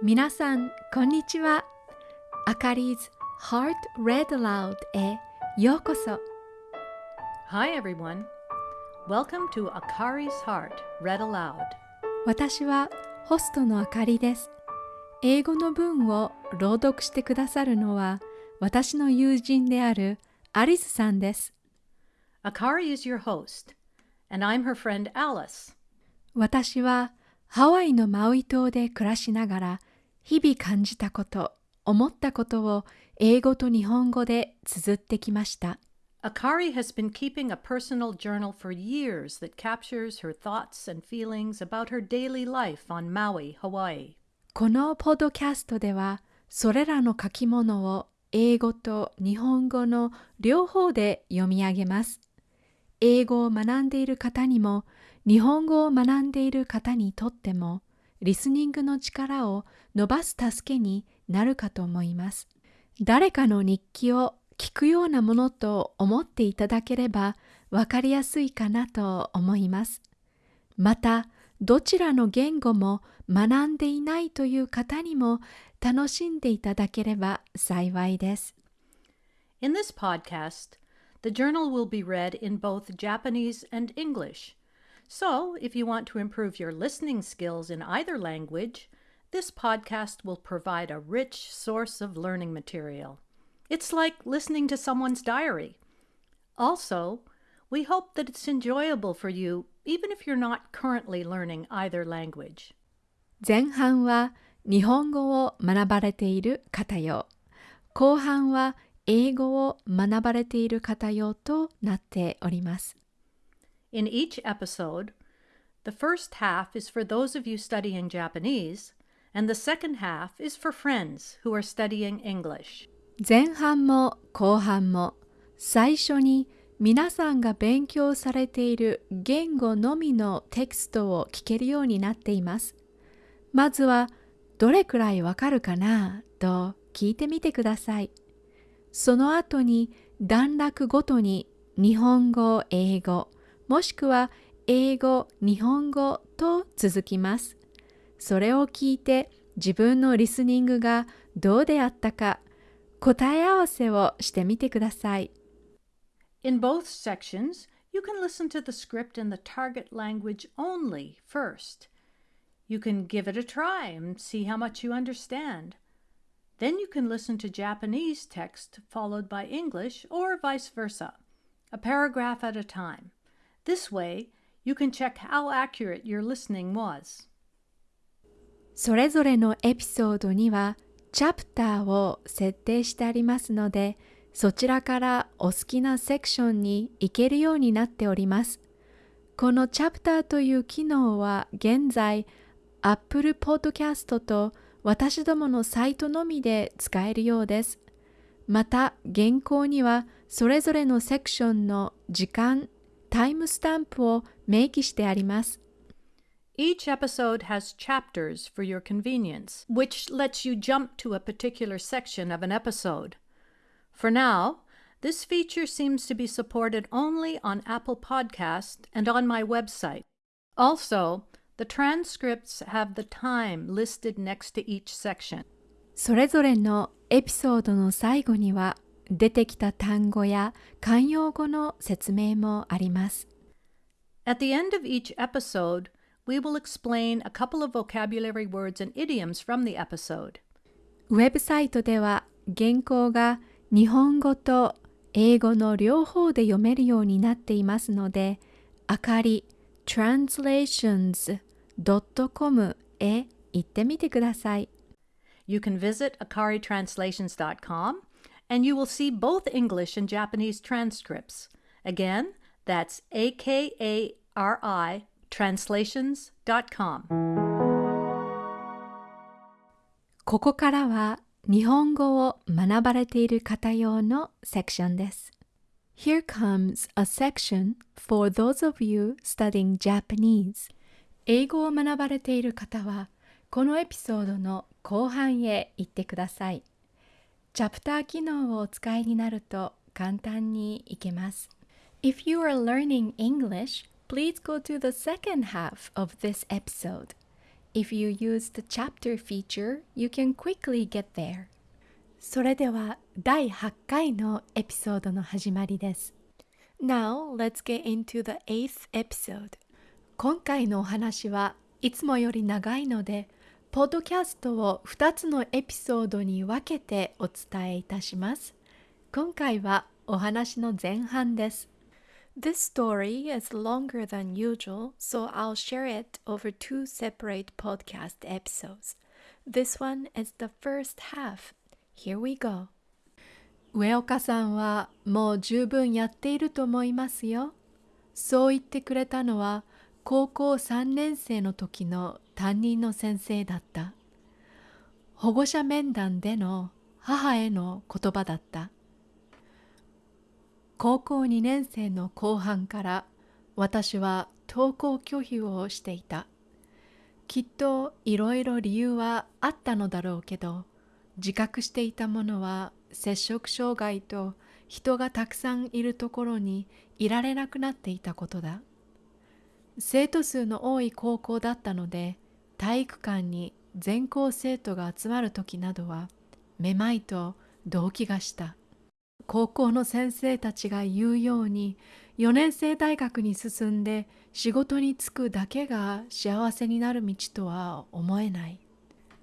皆さん、こんにちは。あかり 's Heart Read Aloud へようこそ。Hi, everyone. Welcome to Akari's Heart Read Aloud. 私はホストのあかりです。英語の文を朗読してくださるのは私の友人であるアリスさんです。Akari is your host, and I'm her friend Alice. 私はハワイのマウイ島で暮らしながら日々感じたこと、思ったことを英語と日本語で綴ってきました。Akari has been keeping a personal journal for years that captures her thoughts and feelings about her daily life on Maui, Hawaii. このポッドキャストではそれらの書き物を英語と日本語の両方で読み上げます。英語を学んでいる方にも日本語を学んでいる方にとってもリスニングの力を伸ばす助けになるかと思います。誰かの日記を聞くようなものと思っていただければわかりやすいかなと思います。また、どちらの言語も学んでいないという方にも楽しんでいただければ幸いです。In this podcast, the journal will be read in both Japanese and English. So, if you want to improve your listening skills in either language, this podcast will provide a rich source of learning material. It's like listening to someone's diary. Also, we hope that it's enjoyable for you even if you're not currently learning either language. 前半は日本語を学ばれている方用、後半は英語を学ばれている方用となっております。 In each episode, the first half is for those of you studying Japanese, and the second half is for friends who are studying English. 前半も後半も最初に皆さんが勉強されている言語のみのテキストを聞けるようになっています。まずはどれくらいわかるかなと聞いてみてください。その後に段落ごとに日本語、英語、もしくは英語、日本語と続きます。それを聞いて自分のリスニングがどうであったか答え合わせをしてみてください。In both sections, you can listen to the script in the target language only first. You can give it a try and see how much you understand. Then you can listen to Japanese text followed by English or vice versa, a paragraph at a time. This way, you can check how accurate your listening was. それぞれのエピソードにはチャプターを設定してありますので、そちらからお好きなセクションに行けるようになっております。このチャプターという機能は現在 Apple Podcast と私どものサイトのみで使えるようです。また原稿にはそれぞれのセクションの時間、タイムスタンプを明記してあります。 Each episode has chapters for your convenience, which lets you jump to a particular section of an episode. For now, this feature seems to be supported only on Apple Podcast and on my website. Also, the transcripts have the time listed next to each section. それぞれのエピソードの最後には 出てきた単語や慣用語の説明もあります。At the end of each episode, we will explain a couple of vocabulary words and idioms from the episode. ウェブサイトでは原稿が日本語と英語の両方で読めるようになっていますので、あかり translations.com へ行ってみてください。You can visit akaritranslations.com and you will see both English and Japanese transcripts. Again, that's A K A R I translations.com. ここからは日本語を学ばれている方用のセクションです。Here comes a section for those of you studying Japanese. 英語を学ばれている方は、このエピソードの後半へ行ってください。 チャプター機能をお使いになると簡単にいけます。If you are learning English, please go to the second half of this episode. If you use the chapter feature, you can quickly get there. それでは第8回のエピソードの始まりです。Now, let's get into the eighth episode. 今回のお話はいつもより長いので、ポッドキャストを2つのエピソードに分けてお伝えいたします。今回はお話の前半です。This story is longer than usual, so I'll share it over two separate podcast episodes. This one is the first half. Here we go. 上岡さんはもう十分やっていると思いますよ。そう言ってくれたのは高校3年生の時の担任の先生だった。保護者面談での母への言葉だった。高校2年生の後半から私は登校拒否をしていた。きっといろいろ理由はあったのだろうけど、自覚していたものは摂食障害と人がたくさんいるところにいられなくなっていたことだ。生徒数の多い高校だったので、体育館に全校生徒が集まる時などはめまいと動悸がした。高校の先生たちが言うように4年生大学に進んで仕事に就くだけが幸せになる道とは思えない。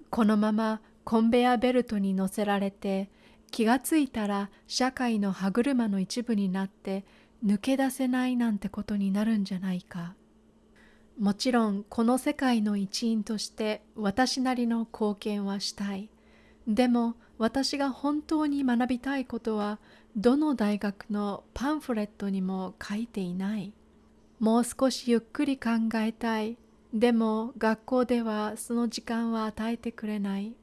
このままコンベヤベルトに乗せられて気がついたら社会の歯車の一部になって抜け出せないなんてことになるんじゃないか。もちろんこの世界の一員として私なりの貢献はしたい。でも私が本当に学びたいことはどの大学のパンフレットにも書いていない。もう少しゆっくり考えたい。でも学校ではその時間は与えてくれない。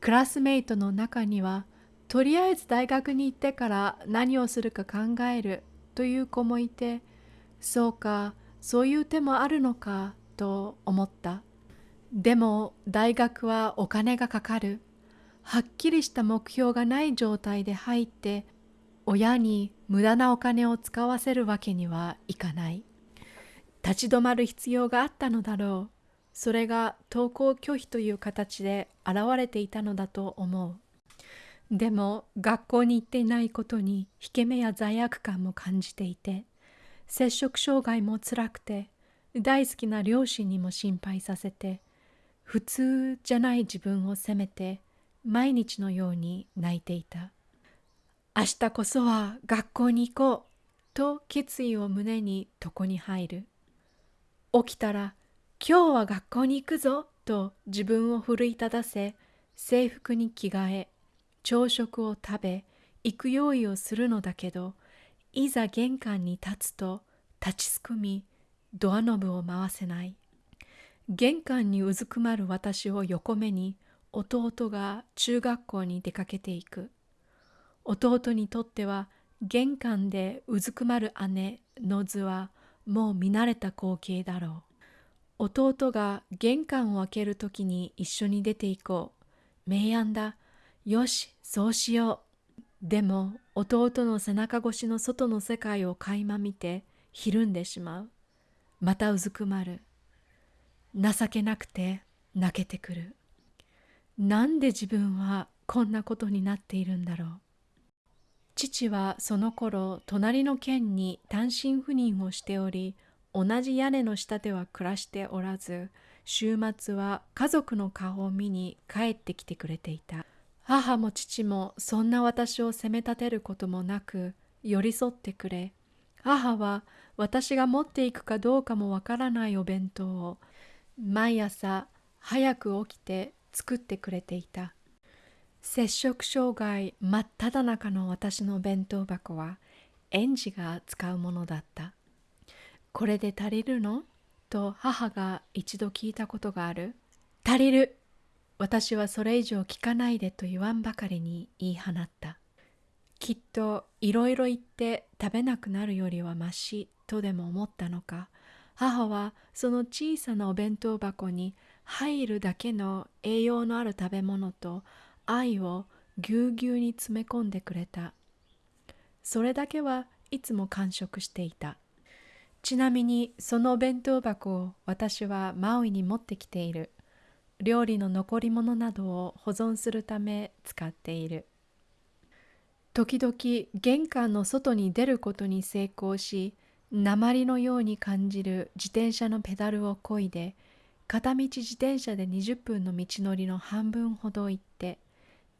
クラスメイトの中にはとりあえず大学に行ってから何をするか考えるという子もいてそうかそういう手もあるのかと思った。でも大学はお金がかかる。はっきりした目標がない状態で入って親に無駄なお金を使わせるわけにはいかない。立ち止まる必要があったのだろう。それが登校拒否という形で現れていたのだと思う。でも学校に行っていないことに引け目や罪悪感も感じていて、摂食障害もつらくて、大好きな両親にも心配させて、普通じゃない自分を責めて、毎日のように泣いていた。明日こそは学校に行こうと決意を胸に床に入る。起きたら今日は学校に行くぞと自分を奮い立たせ制服に着替え朝食を食べ行く用意をするのだけどいざ玄関に立つと立ちすくみドアノブを回せない玄関にうずくまる私を横目に弟が中学校に出かけていく弟にとっては玄関でうずくまる姉の図はもう見慣れた光景だろう弟が玄関を開けるときに一緒に出て行こう。明暗だ。よし、そうしよう。でも弟の背中越しの外の世界を垣間見てひるんでしまう。またうずくまる。情けなくて泣けてくる。なんで自分はこんなことになっているんだろう。父はその頃隣の県に単身赴任をしており、同じ屋根の下では暮らしておらず週末は家族の顔を見に帰ってきてくれていた母も父もそんな私を責め立てることもなく寄り添ってくれ。母は私が持っていくかどうかもわからないお弁当を毎朝早く起きて作ってくれていた。摂食障害真っ只中の私の弁当箱は園児が使うものだった。これで足りるの？と母が一度聞いたことがある。足りる。私はそれ以上聞かないでと言わんばかりに言い放った。きっといろいろ言って食べなくなるよりはましとでも思ったのか、母はその小さなお弁当箱に入るだけの栄養のある食べ物と愛をぎゅうぎゅうに詰め込んでくれた。それだけはいつも完食していた。ちなみにそのお弁当箱を私はマウイに持ってきている。料理の残り物などを保存するため使っている。時々玄関の外に出ることに成功し、鉛のように感じる自転車のペダルをこいで、片道自転車で20分の道のりの半分ほど行って、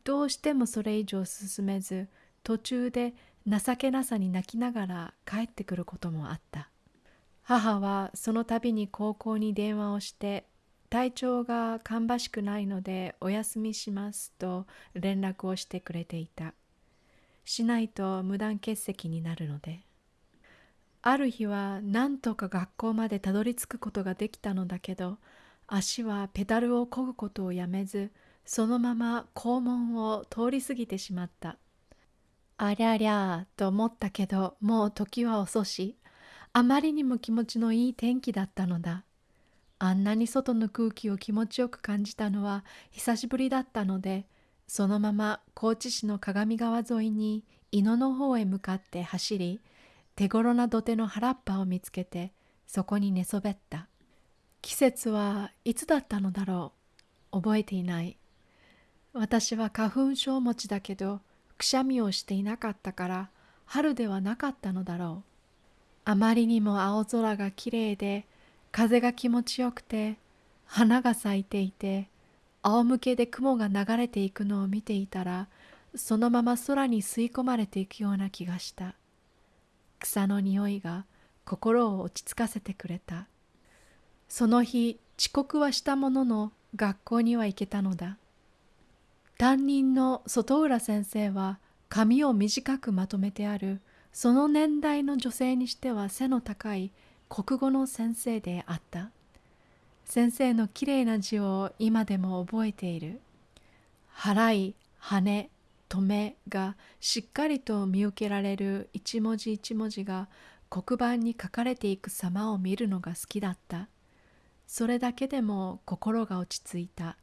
どうしてもそれ以上進めず、途中で情けなさに泣きながら帰ってくることもあった。母はその度に高校に電話をして体調が芳しくないのでお休みしますと連絡をしてくれていた。しないと無断欠席になるので。ある日は何とか学校までたどり着くことができたのだけど足はペダルを漕ぐことをやめずそのまま校門を通り過ぎてしまった。ありゃりゃと思ったけどもう時は遅しあまりにも気持ちのいい天気だったのだ。あんなに外の空気を気持ちよく感じたのは久しぶりだったので、そのまま高知市の鏡川沿いに井野の方へ向かって走り、手頃な土手の原っぱを見つけて、そこに寝そべった。季節はいつだったのだろう。覚えていない。私は花粉症持ちだけど、くしゃみをしていなかったから、春ではなかったのだろう。あまりにも青空がきれいで風が気持ちよくて花が咲いていて仰向けで雲が流れていくのを見ていたらそのまま空に吸い込まれていくような気がした。草の匂いが心を落ち着かせてくれた。その日遅刻はしたものの学校には行けたのだ。担任の外浦先生は髪を短くまとめてあるその年代の女性にしては背の高い国語の先生であった。先生のきれいな字を今でも覚えている。払い、羽、止めがしっかりと見受けられる一文字一文字が黒板に書かれていく様を見るのが好きだった。それだけでも心が落ち着いた。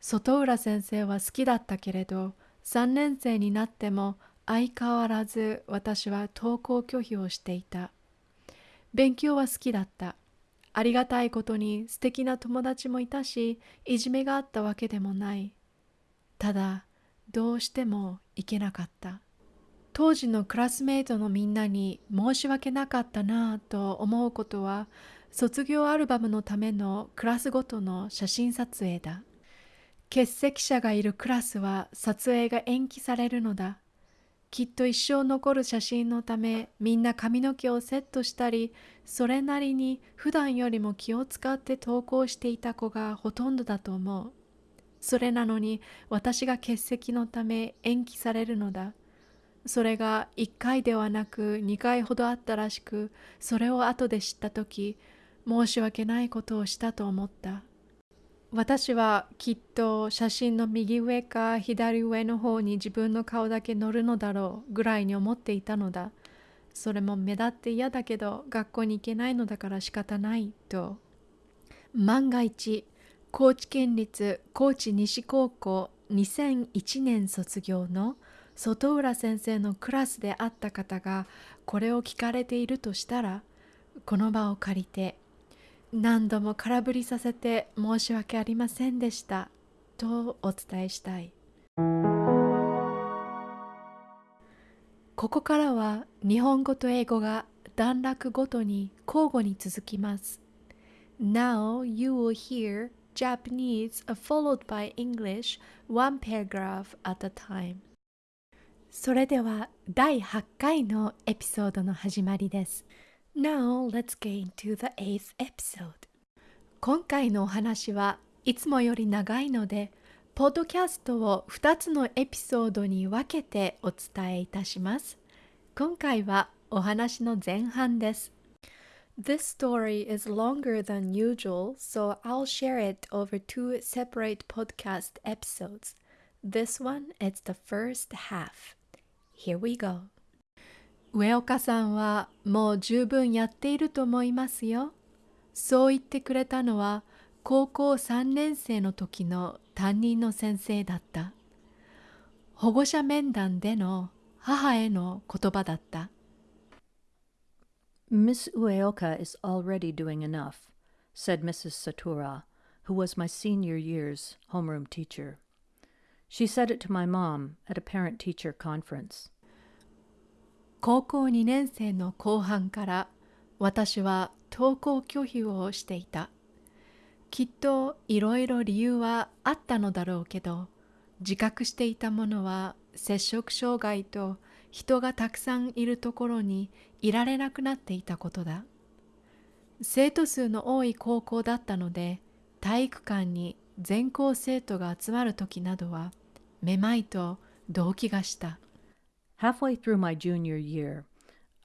外浦先生は好きだったけれど、3年生になっても相変わらず私は登校拒否をしていた。勉強は好きだった。ありがたいことに素敵な友達もいたし、いじめがあったわけでもない。ただ、どうしても行けなかった。当時のクラスメートのみんなに申し訳なかったなぁと思うことは、卒業アルバムのためのクラスごとの写真撮影だ。欠席者がいるクラスは撮影が延期されるのだ。きっと一生残る写真のためみんな髪の毛をセットしたりそれなりに普段よりも気を使って投稿していた子がほとんどだと思う。それなのに私が欠席のため延期されるのだ。それが1回ではなく2回ほどあったらしくそれを後で知った時申し訳ないことをしたと思った。私はきっと写真の右上か左上の方に自分の顔だけ載るのだろうぐらいに思っていたのだ。それも目立って嫌だけど学校に行けないのだから仕方ないと。万が一、高知県立高知西高校2001年卒業の外浦先生のクラスであった方がこれを聞かれているとしたらこの場を借りて何度も空振りさせて申し訳ありませんでした。とお伝えしたい。ここからは日本語と英語が段落ごとに交互に続きます。Now you will hear Japanese followed by English one paragraph at a time. それでは第8回のエピソードの始まりです。Now let's get into the eighth episode. 今回のお話はいつもより長いので、ポッドキャストを2つのエピソードに分けてお伝えいたします。今回はお話の前半です。This story is longer than usual, so I'll share it over two separate podcast episodes. This one is the first half. Here we go. 上岡さんはもう十分やっていると思いますよ。そう言ってくれたのは高校3年生の時の担任の先生だった。保護者面談での母への言葉だった。Miss Ueoka is already doing enough, said Mrs. Satura, who was my senior year's homeroom teacher. She said it to my mom at a parent teacher conference. 高校2年生の後半から私は登校拒否をしていた。きっといろいろ理由はあったのだろうけど、自覚していたものは摂食障害と人がたくさんいるところにいられなくなっていたことだ。生徒数の多い高校だったので、体育館に全校生徒が集まる時などは、めまいと動悸がした。Halfway through my junior year,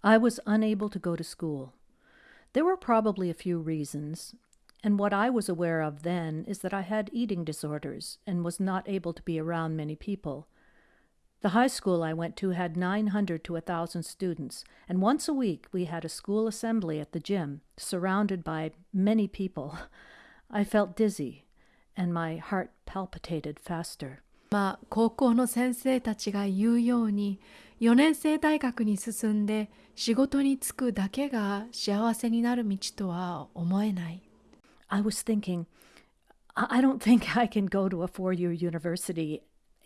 I was unable to go to school. There were probably a few reasons, and what I was aware of then is that I had eating disorders and was not able to be around many people. The high school I went to had 900 to 1,000 students, and once a week we had a school assembly at the gym, surrounded by many people. I felt dizzy, and my heart palpitated faster. まあ、高校の先生たちが言うように4年生大学に進んで仕事に就くだけが幸せになる道とは思えない。I was thinking, I don't think I can go to a four year university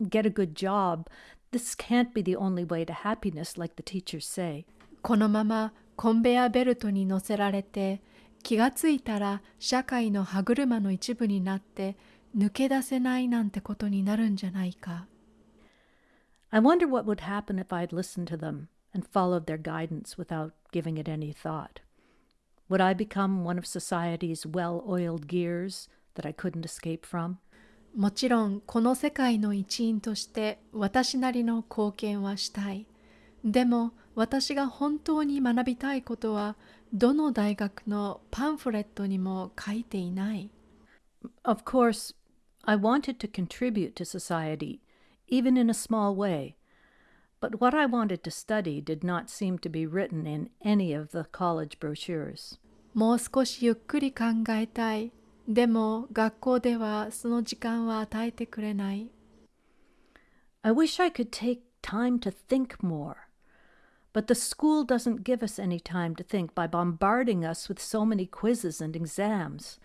get a good job. This can't be the only way to happiness, like the teachers say. このままコンベヤベルトに乗せられて気がついたら社会の歯車の一部になって抜け出せないなんてことになるんじゃないか。I wonder what would happen if I'd listened to them and followed their guidance without giving it any thought. Would I become one of society's well oiled gears that I couldn't escape from? もちろんこの世界の一員として私なりの貢献はしたい。でも私が本当に学びたいことはどの大学のパンフレットにも書いていない。Of course, I wanted to contribute to society, even in a small way. But what I wanted to study did not seem to be written in any of the college brochures. もう少しゆっくり考えたい。でも学校ではその時間は与えてくれない。I wish I could take time to think more. But the school doesn't give us any time to think by bombarding us with so many quizzes and exams.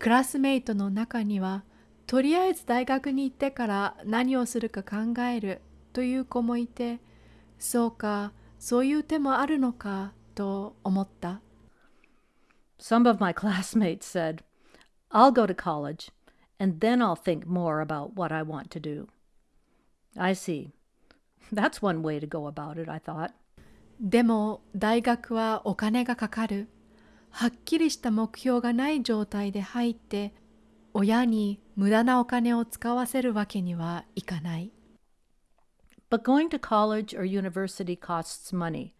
クラスメイトの中には とりあえず大学に行ってから何をするか考えるという子もいてそうかそういう手もあるのかと思った。Some of my classmates said, I'll go to college and then I'll think more about what I want to do. I see. That's one way to go about it, I thought. でも大学はお金がかかる。はっきりした目標がない状態で入って親に無駄なお金を使わせるわけにはいかない。But going to college or university costs money.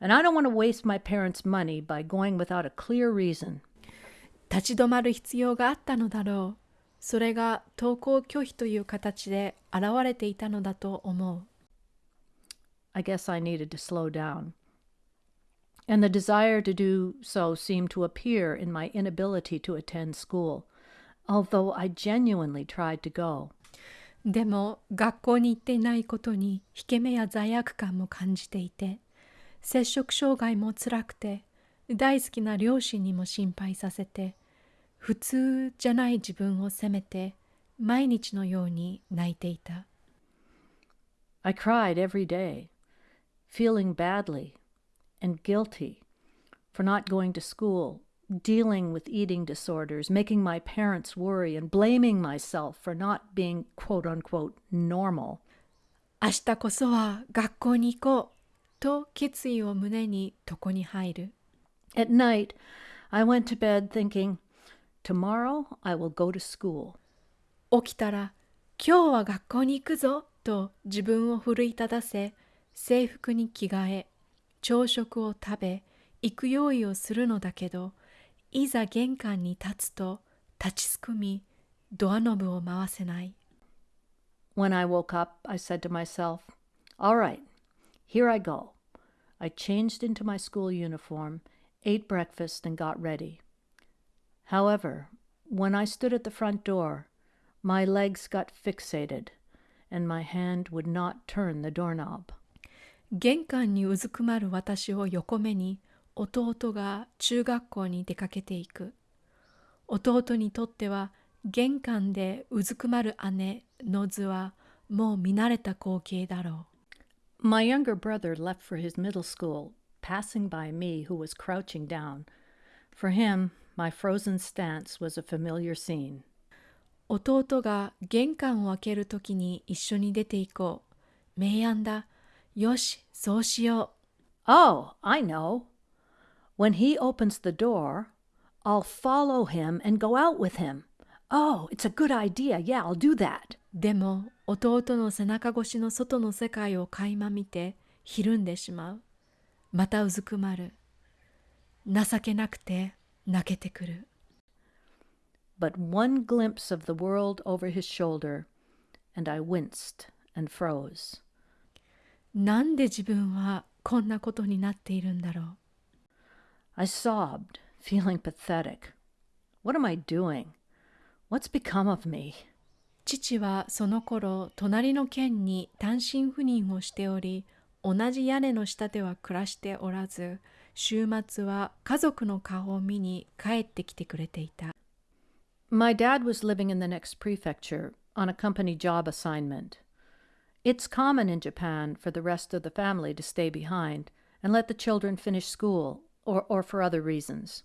And I don't want to waste my parents' money by going without a clear reason. 立ち止まる必要があったのだろう。それが登校拒否という形で現れていたのだと思う。I guess I needed to slow down. And the desire to do so seemed to appear in my inability to attend school. Although I genuinely tried to go. でも学校に行っていないことに引け目や罪悪感も感じていて摂食障害も辛くて大好きな両親にも心配させて普通じゃない自分を責めて毎日のように泣いていた。I cried every day, feeling badly and guilty for not going to school dealing with eating disorders, making my parents worry, and blaming myself for not being quote unquote normal. 明日こそは学校に行こうと決意を胸に床に入る。At night, I went to bed thinking, Tomorrow I will go to school. 起きたら、今日は学校に行くぞと自分を奮い立たせ、制服に着替え、朝食を食べ、行く用意をするのだけど、いざ玄関に立つと立ちすくみドアノブを回せない。When I woke up, I said to myself, All right, here I go. I changed into my school uniform, ate breakfast, and got ready. However, when I stood at the front door, my legs got fixated, and my hand would not turn the doorknob. 玄関にうずくまる私を横目に弟が中学校に出かけていく。弟にとっては玄関でうずくまる姉の図はもう見慣れた光景だろう。My younger brother left for his middle school, passing by me, who was crouching down. For him, my frozen stance was a familiar scene. 弟が玄関を開けるときに一緒に出て行こう。明暗だ。よし、そうしよ Oh, I know. When he opens the door, I'll follow him and go out with him. Oh, it's a good idea. Yeah, I'll do that. う。でも弟の背中越しの外の世界を垣間見てひるんでしまう。またうずくまる。情けなくて泣けてくる。 But one glimpse of the world over his shoulder, and I winced and froze. なんで自分はこんなことになっているんだろう。 I sobbed, feeling pathetic. What am I doing? What's become of me? 父はその頃隣の県に単身赴任をしており同じ屋根の下では暮らしておらず週末は家族の顔を見に帰ってきてくれていた My dad was living in the next prefecture on a company job assignment. It's common in Japan for the rest of the family to stay behind and let the children finish school or, or for other reasons.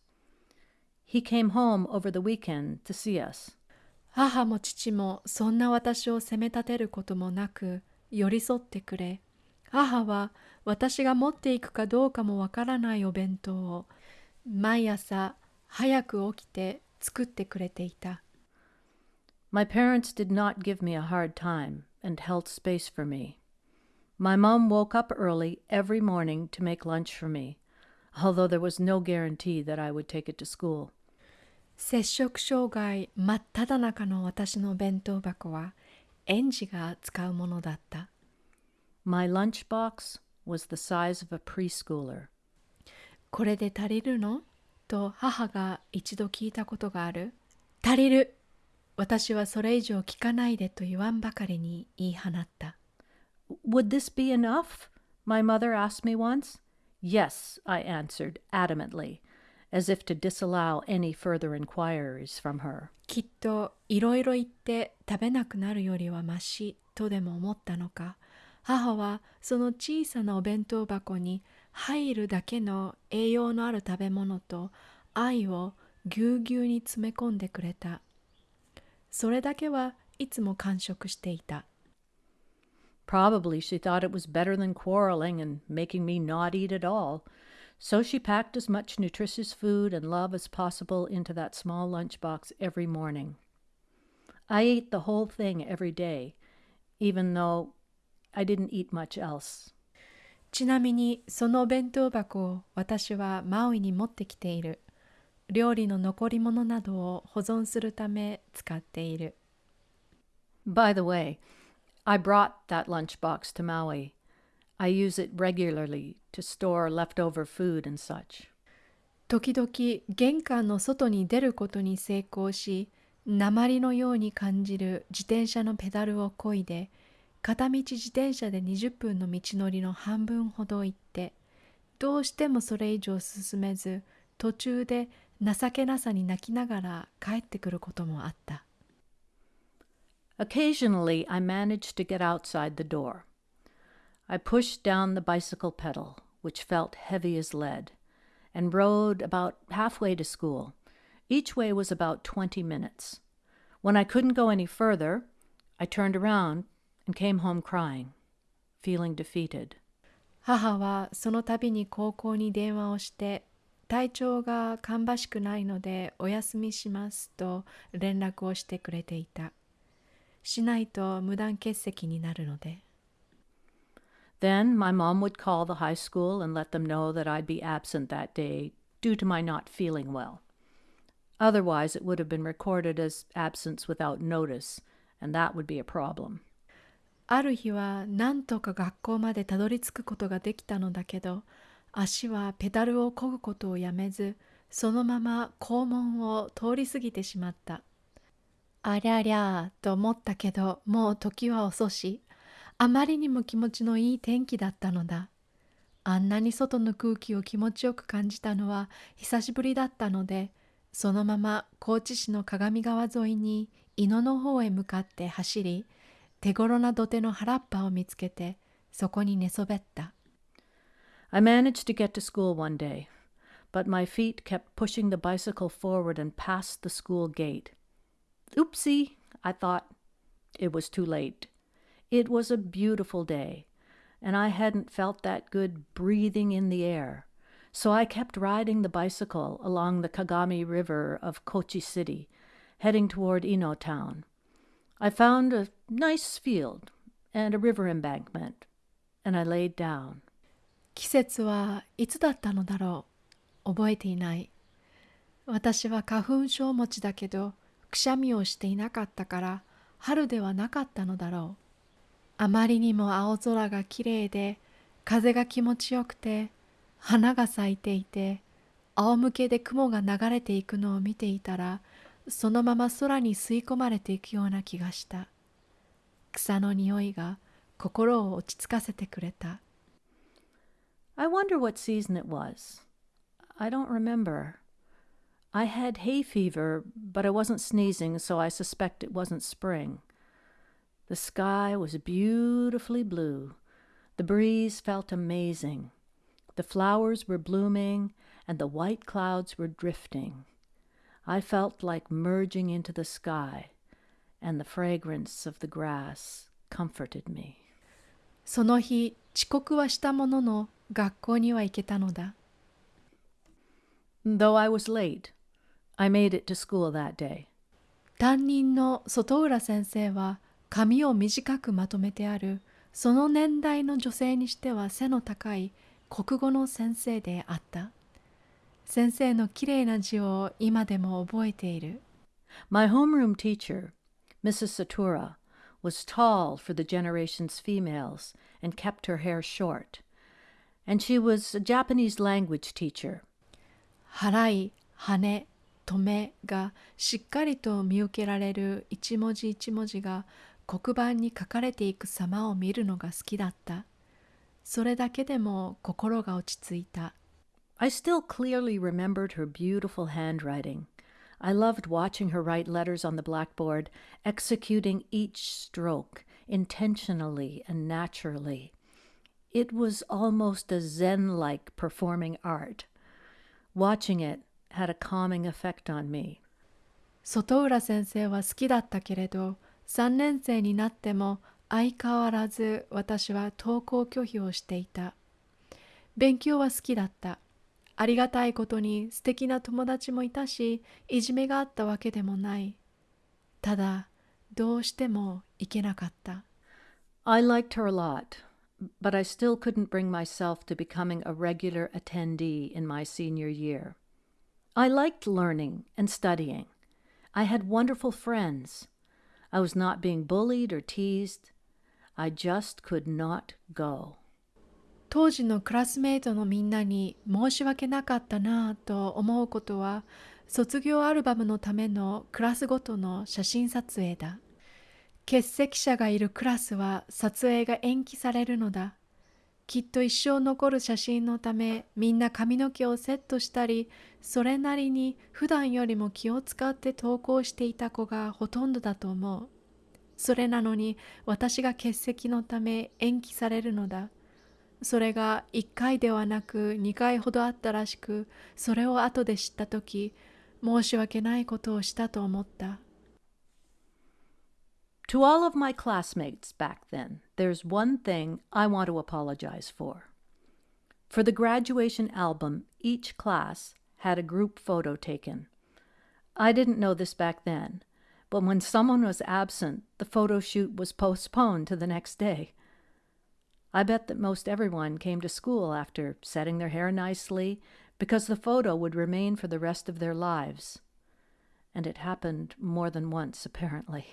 He came home over the weekend to see us. 母も父もそんな私を責め立てることもなく寄り添ってくれ母は私が持っていくかどうかもわからないお弁当を毎朝早く起きて作ってくれていた My parents did not give me a hard time and held space for me. My mom woke up early every morning to make lunch for me, Although there was no guarantee that I would take it to school. 摂食障害真っ只中の私の弁当箱は園児が使うものだった。My lunchbox was the size of a preschooler. これで足りるのと母が一度聞いたことがある。足りる私はそれ以上聞かないでと言わんばかりに言い放った。Would this be enough? My mother asked me once. Yes, I answered adamantly, as if to disallow any further inquiries from her. きっといろいろ言って食べなくなるよりはましとでも思ったのか母はその小さなお弁当箱に入るだけの栄養のある食べ物と愛をぎゅうぎゅうに詰め込んでくれたそれだけはいつも完食していた Probably she thought it was better than quarreling and making me not eat at all. So she packed as much nutritious food and love as possible into that small lunchbox every morning. I ate the whole thing every day, even though I didn't eat much else. ちなみにそのお弁当箱を私はマウイに持ってきている料理の残り物などを保存するため使っている By the way, I brought that lunchbox to Maui. I use it regularly to store leftover food and such. 時々玄関の外に出ることに成功し鉛のように感じる自転車のペダルを漕いで片道自転車で20分の道のりの半分ほど行ってどうしてもそれ以上進めず途中で情けなさに泣きながら帰ってくることもあった Occasionally, I managed to get outside the door. I pushed down the bicycle pedal, which felt heavy as lead, and rode about halfway to school. Each way was about 20 minutes. When I couldn't go any further, I turned around and came home crying, feeling defeated. 母はその度に高校に電話をして体調が芳しくないのでお休みしますと連絡をしてくれていた しないと無断欠席になるので Then my mom would call the high school and let them know that I'd be absent that day due to my not feeling well. Otherwise, it would have been recorded as absence without notice, and that would be a problem. ある日はなんとか学校までたどり着くことができたのだけど足はペダルを漕ぐことをやめずそのまま校門を通り過ぎてしまったありゃりゃーと思ったけどもう時は遅しあまりにも気持ちのいい天気だったのだあんなに外の空気を気持ちよく感じたのは久しぶりだったので、そのまま高知市の鏡川沿いに井野の方へ向かって走り、手頃な土手の原っぱを見つけて、そこに寝そべった。I managed to get to school one day, but my feet kept pushing the bicycle forward and past the school gate. Oopsie, I thought. It was too late. It was a beautiful day, and I hadn't felt that good breathing in the air. So I kept riding the bicycle along the Kagami River of Kochi City, heading toward Ino town. I found a nice field and a river embankment, and I laid down. 季節はいつだったのだろう覚えていない私は花粉症持ちだけど くしゃみをしていなかったから春ではなかったのだろうあまりにも青空がきれいで風が気持ちよくて花が咲いていて仰向けで雲が流れていくのを見ていたらそのまま空に吸い込まれていくような気がした草の匂いが心を落ち着かせてくれた I wonder what season it was. I don't remember. I had hay fever, but I wasn't sneezing, so I suspect it wasn't spring. The sky was beautifully blue. The breeze felt amazing. The flowers were blooming, and the white clouds were drifting. I felt like merging into the sky, and the fragrance of the grass comforted me. その日遅刻はしたものの学校には行けたのだ Though I was late, I made it to school that day. 担任の外浦先生は髪を短くまとめてあるその年代の女性にしては背の高い国語の先生であった先生のきれいな字を今でも覚えている My homeroom teacher, Mrs. Satura, was tall for the generation's females and kept her hair short. And she was a Japanese language teacher. 払い、羽、 止めがしっかりと見受けられる一文字一文字が黒板に書かれていく様を見るのが好きだった。それだけでも心が落ち着いた。 I still clearly remembered her beautiful handwriting. I loved watching her write letters on the blackboard, executing each stroke intentionally and naturally. It was almost a Zen like performing art. Watching it had a calming effect on me. 外浦先生は好きだったけれど、3年生になっても相変わらず私は登校拒否をしていた。勉強は好きだった。ありがたいことに素敵な友達もいたし、いじめがあったわけでもない。ただ、どうしても行けなかった。I liked her a lot, but I still couldn't bring myself to becoming a regular attendee in my senior year. I liked learning and studying. I had wonderful friends. I was not being bullied or teased. I just could not go. 当時のクラスメートのみんなに申し訳なかったなぁと思うことは卒業アルバムのためのクラスごとの写真撮影だ欠席者がいるクラスは撮影が延期されるのだきっと一生残る写真のためみんな髪の毛をセットしたりそれなりに普段よりも気を使って投稿していた子がほとんどだと思うそれなのに私が欠席のため延期されるのだそれが1回ではなく2回ほどあったらしく、それを後で知ったとき、申し訳ないことをしたと思った。To all of my classmates back then, there's one thing I want to apologize for. For the graduation album, each class had a group photo taken. I didn't know this back then, but when someone was absent, the photo shoot was postponed to the next day. I bet that most everyone came to school after setting their hair nicely because the photo would remain for the rest of their lives. And it happened more than once, apparently.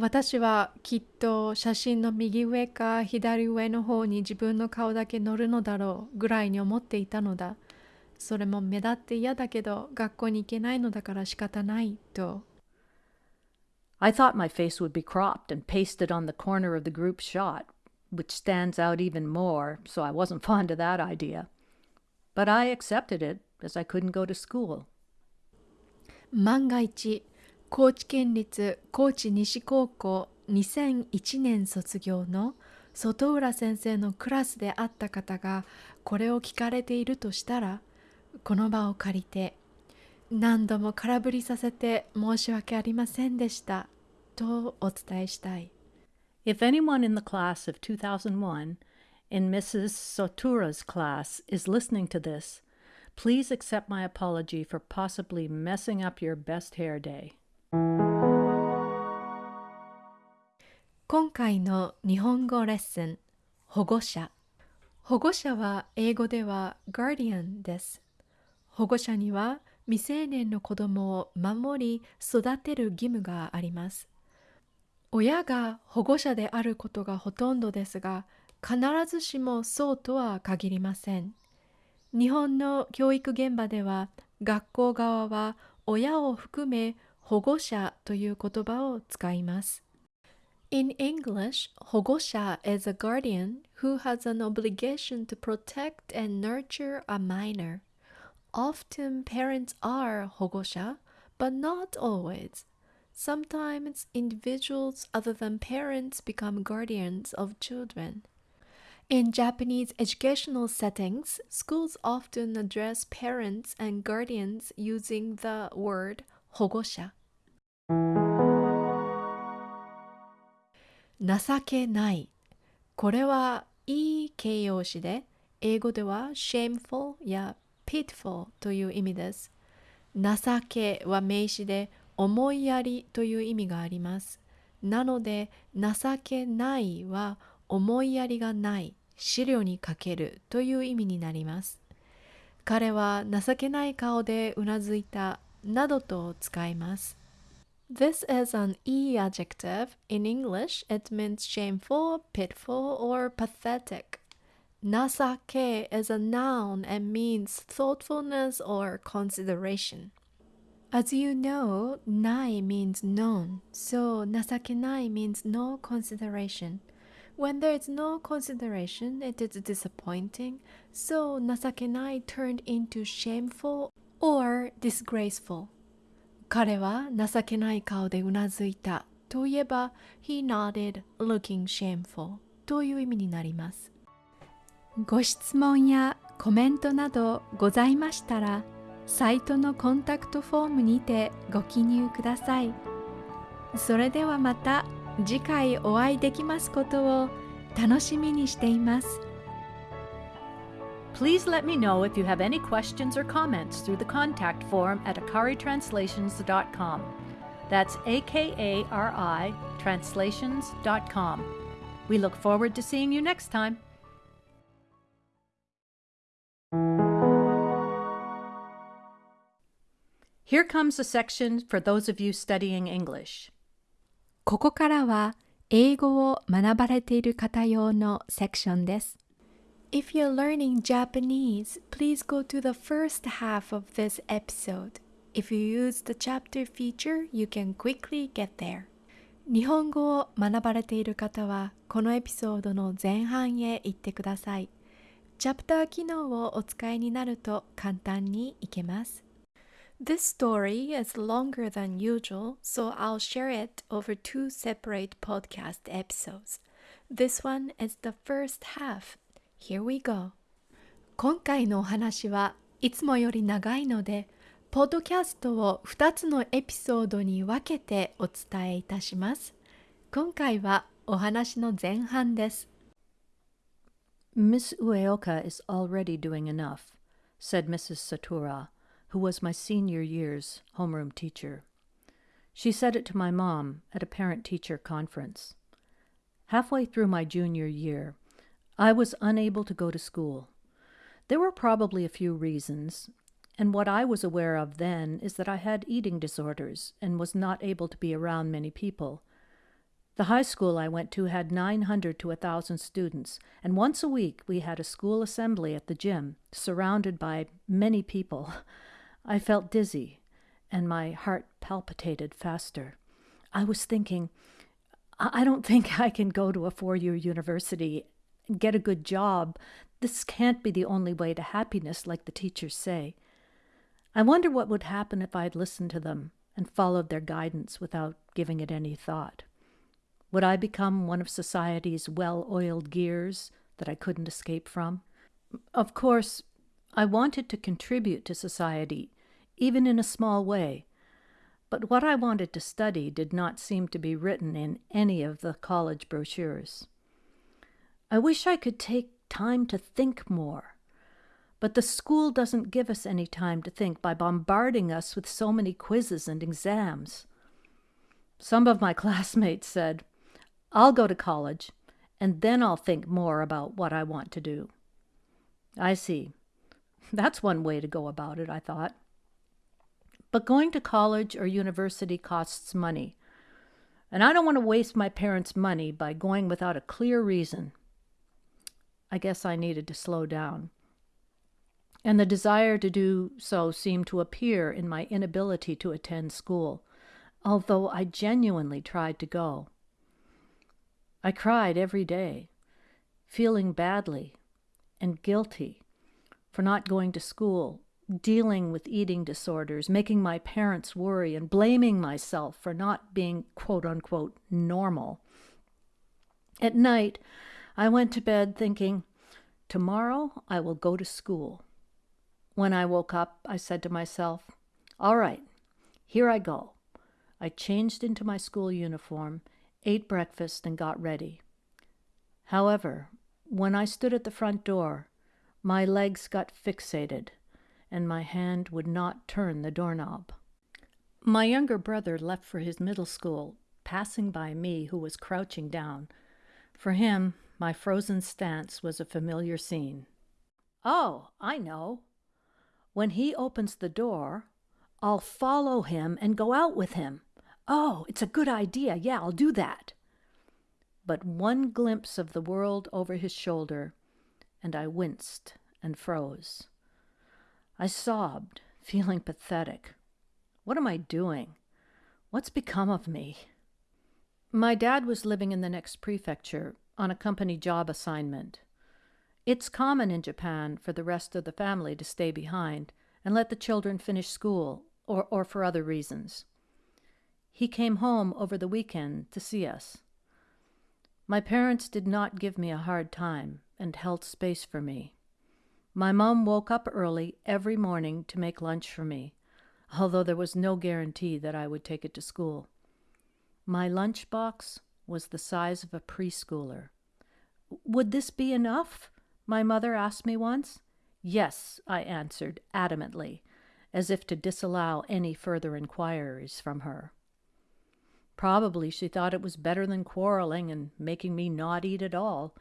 私はきっと写真の右上か左上の方に自分の顔だけ載るのだろうぐらいに思っていたのだ。それも目立って嫌だけど学校に行けないのだから仕方ないと。I thought my face would be cropped and pasted on the corner of the group shot, which stands out even more, so I wasn't fond of that idea. But I accepted it as I couldn't go to school. 万が一高知県立高知西高校2001年卒業の外浦先生のクラスであった方がこれを聞かれているとしたらこの場を借りて何度も空振りさせて申し訳ありませんでしたとお伝えしたい。If anyone in the class of 2001 in Mrs. Sotura's class is listening to this, please accept my apology for possibly messing up your best hair day. 今回の日本語レッスン保護者。保護者は英語では guardian です。保護者には未成年の子供を守り育てる義務があります。親が保護者であることがほとんどですが必ずしもそうとは限りません。日本の教育現場では学校側は親を含め保護者という言葉を使います In English, 保護者 is a guardian who has an obligation to protect and nurture a minor. Often parents are 保護者, but not always. Sometimes individuals other than parents become guardians of children. In Japanese educational settings, schools often address parents and guardians using the word 保護者。 情けない。これはいい形容詞で、英語では shameful や pitiful という意味です。情けは名詞で思いやりという意味があります。なので、情けないは思いやりがない、資料にかけるという意味になります。彼は情けない顔でうなずいたなどと使います。This is an E adjective. In English, it means shameful, pitiful, or pathetic. Nasake is a noun and means thoughtfulness or consideration. As you know, nai means none, so nasakenai means no consideration. When there is no consideration, it is disappointing, so nasakenai turned into shameful or disgraceful. 彼は情けない顔でうなずいた。といえば He nodded looking shameful という意味になります。ご質問やコメントなどございましたらサイトのコンタクトフォームにてご記入ください。それではまた次回お会いできますことを楽しみにしています。Please let me know if you have any questions or comments through the contact form at akaritranslations.com. That's A K A R I translations.com. We look forward to seeing you next time. Here comes a section for those of you studying English. ここからは英語を学ばれている方用のセクションです。 If you're learning Japanese, please go to the first half of this episode. If you use the chapter feature, you can quickly get there. 日本語を学ばれている方は、このエピソードの前半へ行ってください。チャプター機能をお使いになると簡単にいけます。This story is longer than usual, so I'll share it over two separate podcast episodes. This one is the first half. Here we go. 今回のお話はいつもより長いので、ポッドキャストを2つのエピソードに分けてお伝えいたします。今回はお話の前半です。Miss Ueoka is already doing enough, said Mrs. Satura, who was my senior year's homeroom teacher. She said it to my mom at a parent teacher conference. Halfway through my junior year, I was unable to go to school. There were probably a few reasons, and what I was aware of then is that I had eating disorders and was not able to be around many people. The high school I went to had 900 to 1,000 students, and once a week we had a school assembly at the gym, surrounded by many people. I felt dizzy, and my heart palpitated faster. I was thinking, I don't think I can go to a four year university get a good job. This can't be the only way to happiness, like the teachers say. I wonder what would happen if I'd listened to them and followed their guidance without giving it any thought. Would I become one of society's well oiled gears that I couldn't escape from? Of course, I wanted to contribute to society, even in a small way, but what I wanted to study did not seem to be written in any of the college brochures. I wish I could take time to think more. But the school doesn't give us any time to think by bombarding us with so many quizzes and exams. Some of my classmates said, I'll go to college, and then I'll think more about what I want to do. I see. That's one way to go about it, I thought. But going to college or university costs money, and I don't want to waste my parents' money by going without a clear reason. I guess I needed to slow down. And the desire to do so seemed to appear in my inability to attend school, although I genuinely tried to go. I cried every day, feeling badly and guilty for not going to school, dealing with eating disorders, making my parents worry, and blaming myself for not being quote unquote normal. At night, I went to bed thinking, Tomorrow I will go to school. When I woke up, I said to myself, All right, here I go. I changed into my school uniform, ate breakfast, and got ready. However, when I stood at the front door, my legs got fixated, and my hand would not turn the doorknob. My younger brother left for his middle school, passing by me, who was crouching down. For him, my frozen stance was a familiar scene. Oh, I know. When he opens the door, I'll follow him and go out with him. Oh, it's a good idea. Yeah, I'll do that. But one glimpse of the world over his shoulder, and I winced and froze. I sobbed, feeling pathetic. What am I doing? What's become of me? My dad was living in the next prefecture on a company job assignment. It's common in Japan for the rest of the family to stay behind and let the children finish school or, or for other reasons. He came home over the weekend to see us. My parents did not give me a hard time and held space for me. My mom woke up early every morning to make lunch for me, although there was no guarantee that I would take it to school. My lunch box was the size of a preschooler. Would this be enough? My mother asked me once. Yes, I answered adamantly, as if to disallow any further inquiries from her. Probably she thought it was better than quarreling and making me not eat at all,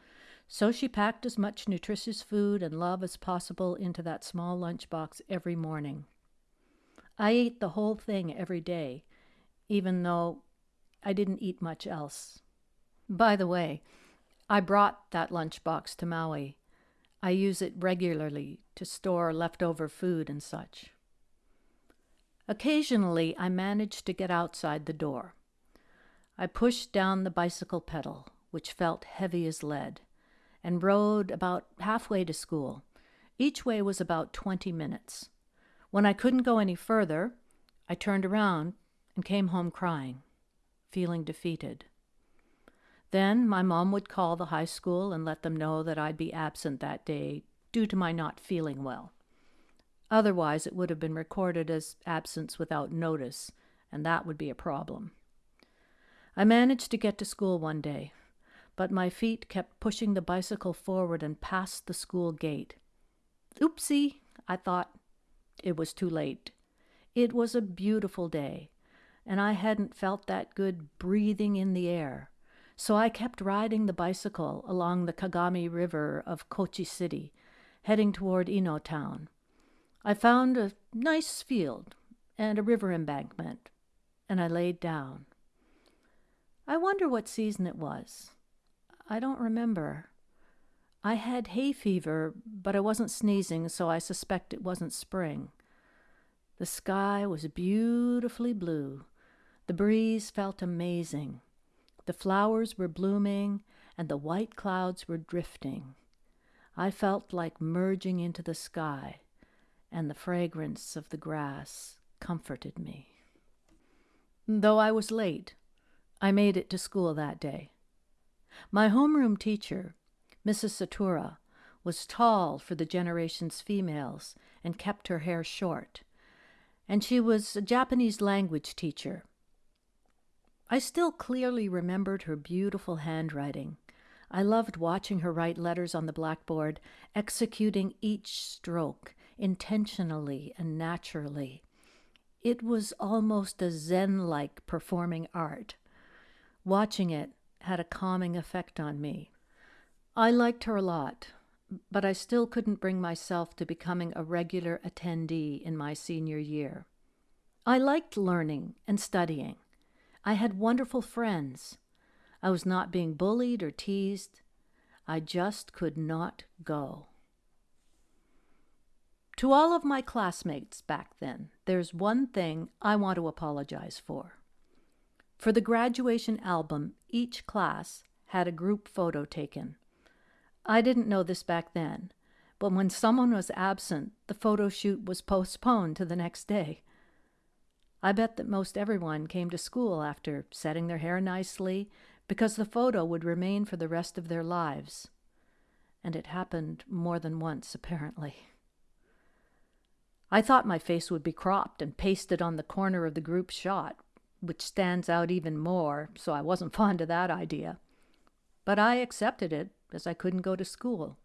so she packed as much nutritious food and love as possible into that small lunch box every morning. I ate the whole thing every day, even though I didn't eat much else. By the way, I brought that lunch box to Maui. I use it regularly to store leftover food and such. Occasionally, I managed to get outside the door. I pushed down the bicycle pedal, which felt heavy as lead, and rode about halfway to school. Each way was about 20 minutes. When I couldn't go any further, I turned around and came home crying, feeling defeated. Then my mom would call the high school and let them know that I'd be absent that day due to my not feeling well. Otherwise, it would have been recorded as absence without notice, and that would be a problem. I managed to get to school one day, but my feet kept pushing the bicycle forward and past the school gate. Oopsie, I thought. It was too late. It was a beautiful day, and I hadn't felt that good breathing in the air. So I kept riding the bicycle along the Kagami River of Kochi City, heading toward Ino Town. I found a nice field and a river embankment, and I laid down. I wonder what season it was. I don't remember. I had hay fever, but I wasn't sneezing, so I suspect it wasn't spring. The sky was beautifully blue. The breeze felt amazing. The flowers were blooming and the white clouds were drifting. I felt like merging into the sky, and the fragrance of the grass comforted me. Though I was late, I made it to school that day. My homeroom teacher, Mrs. Satura, was tall for the generation's females and kept her hair short, and she was a Japanese language teacher. I still clearly remembered her beautiful handwriting. I loved watching her write letters on the blackboard, executing each stroke intentionally and naturally. It was almost a Zen like performing art. Watching it had a calming effect on me. I liked her a lot, but I still couldn't bring myself to becoming a regular attendee in my senior year. I liked learning and studying. I had wonderful friends. I was not being bullied or teased. I just could not go. To all of my classmates back then, there's one thing I want to apologize for. For the graduation album, each class had a group photo taken. I didn't know this back then, but when someone was absent, the photo shoot was postponed to the next day. I bet that most everyone came to school after setting their hair nicely because the photo would remain for the rest of their lives. And it happened more than once, apparently. I thought my face would be cropped and pasted on the corner of the group shot, which stands out even more, so I wasn't fond of that idea. But I accepted it as I couldn't go to school.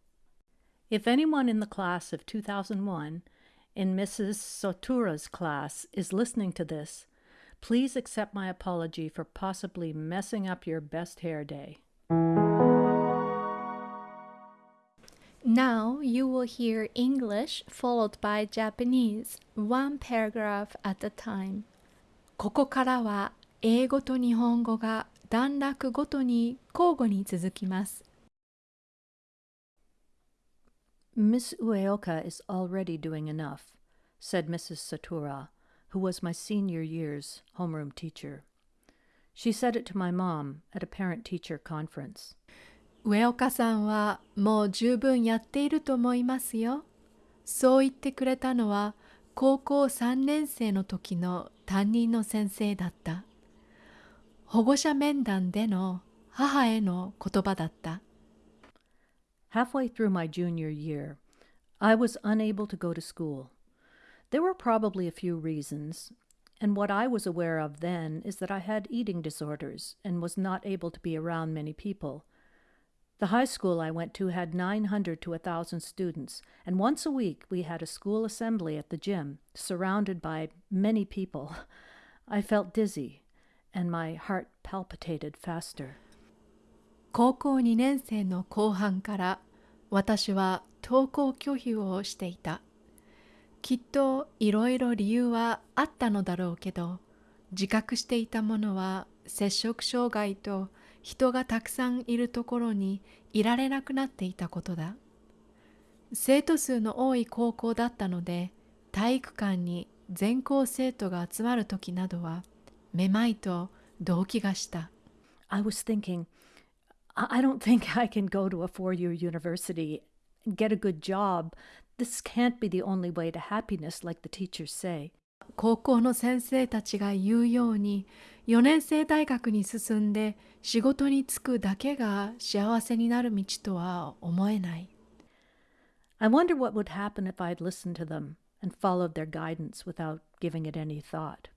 If anyone in the class of 2001, in Mrs. Sotura's class, is listening to this, please accept my apology for possibly messing up your best hair day. Now you will hear English followed by Japanese, one paragraph at a time. ここからは英語と日本語が段落ごとに交互に続きます。 Miss Ueoka is already doing enough, said Mrs. Satura, who was my senior year's homeroom teacher. She said it to my mom at a parent teacher conference. 上岡さんはもう十分やっていると思いますよ。そう言ってくれたのは高校3年生の時の担任の先生だった。保護者面談での母への言葉だった。Halfway through my junior year, I was unable to go to school. There were probably a few reasons, and what I was aware of then is that I had eating disorders and was not able to be around many people. The high school I went to had 900 to 1,000 students, and once a week we had a school assembly at the gym, surrounded by many people. I felt dizzy, and my heart palpitated faster. 高校2年生の後半から私は登校拒否をしていた。きっといろいろ理由はあったのだろうけど自覚していたものは摂食障害と人がたくさんいるところにいられなくなっていたことだ。生徒数の多い高校だったので体育館に全校生徒が集まる時などはめまいと動悸がした。I was thinking, I I don't think I can go to a four year university and get a good job. This can't be the only way to happiness, like the teachers say. 高校の先生たちが言うように4年生大学に進んで仕事に就くだけが幸せになる道とは思えない。 I wonder what would happen if I'd listened to them and followed their guidance without giving it any thought.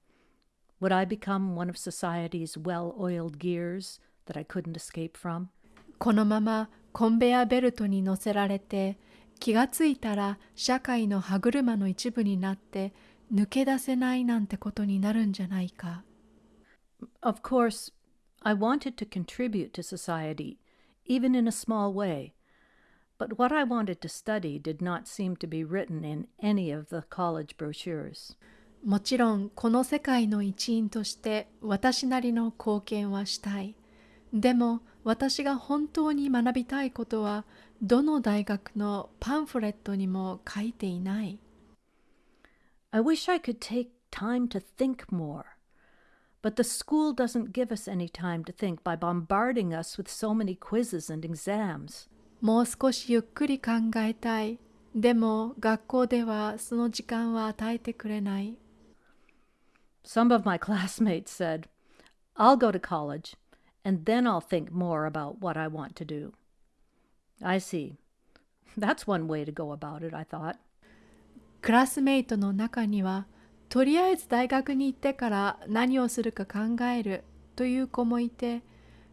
Would I become one of society's well oiled gears That I couldn't escape from? このままコンベヤベルトに乗せられて気がついたら社会の歯車の一部になって抜け出せないなんてことになるんじゃないか。Of course, I wanted to contribute to society, even in a small way. But what I wanted to study did not seem to be written in any of the college brochures. もちろんこの世界の一員として私なりの貢献はしたい。でも私が本当に学びたいことはどの大学のパンフレットにも書いていない。I wish I could take time to think more. But the school doesn't give us any time to think by bombarding us with so many quizzes and exams. もう少しゆっくり考えたい。でも学校ではその時間は与えてくれない。Some of my classmates said, I'll go to college and then I'll think more about what I want to do. I see. That's one way to go about it, I thought. クラスメイトの中には、とりあえず大学に行ってから何をするか考えるという子もいて、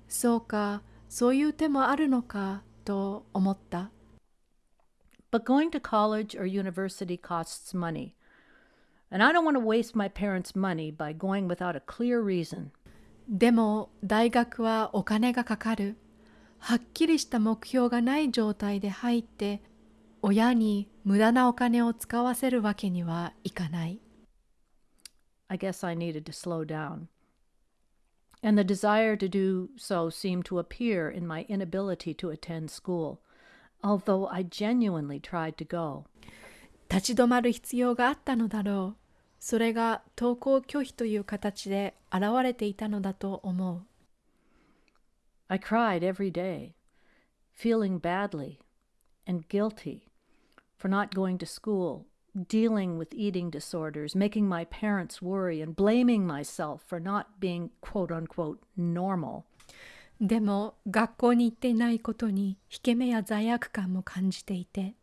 そうか、そういう手もあるのかと思った。 But going to college or university costs money. And I don't want to waste my parents' money by going without a clear reason. でも大学はお金がかかる。はっきりした目標がない状態で入って、親に無駄なお金を使わせるわけにはいかない。I guess I needed to slow down. And the desire to do so seemed to appear in my inability to attend school, although I genuinely tried to go. 立ち止まる必要があったのだろう。それが登校拒否という形で現れていたのだと思う。I cried every day, feeling badly and guilty for not going to school, dealing with eating disorders, making my parents worry, and blaming myself for not being quote unquote normal. でも学校に行っていないことに引け目や罪悪感も感じていて、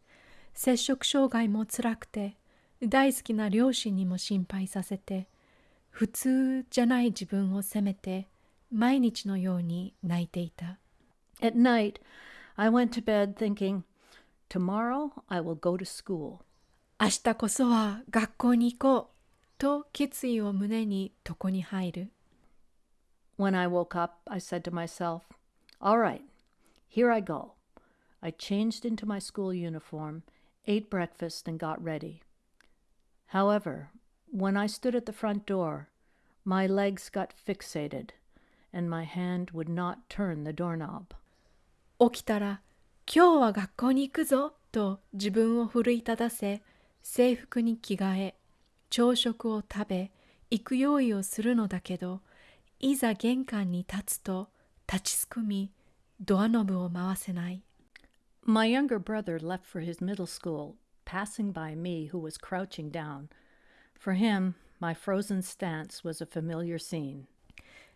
摂食障害も辛くて、大好きな両親にも心配させて、普通じゃない自分を責めて、毎日のように泣いていた。At night, I went to bed thinking, Tomorrow I will go to school. 明日こそは学校に行こうと決意を胸に床に入る。When I woke up, I said to myself, All right, here I go. I changed into my school uniform, ate breakfast, and got ready. However, when I stood at the front door, my legs got fixated, and my hand would not turn the doorknob. 起きたら今日は学校に行くぞと自分を奮い立たせ制服に着替え朝食を食べ行く用意をするのだけどいざ玄関に立つと立ちすくみドアノブを回せない My younger brother left for his middle school, passing by me who was crouching down. For him, my frozen stance was a familiar scene.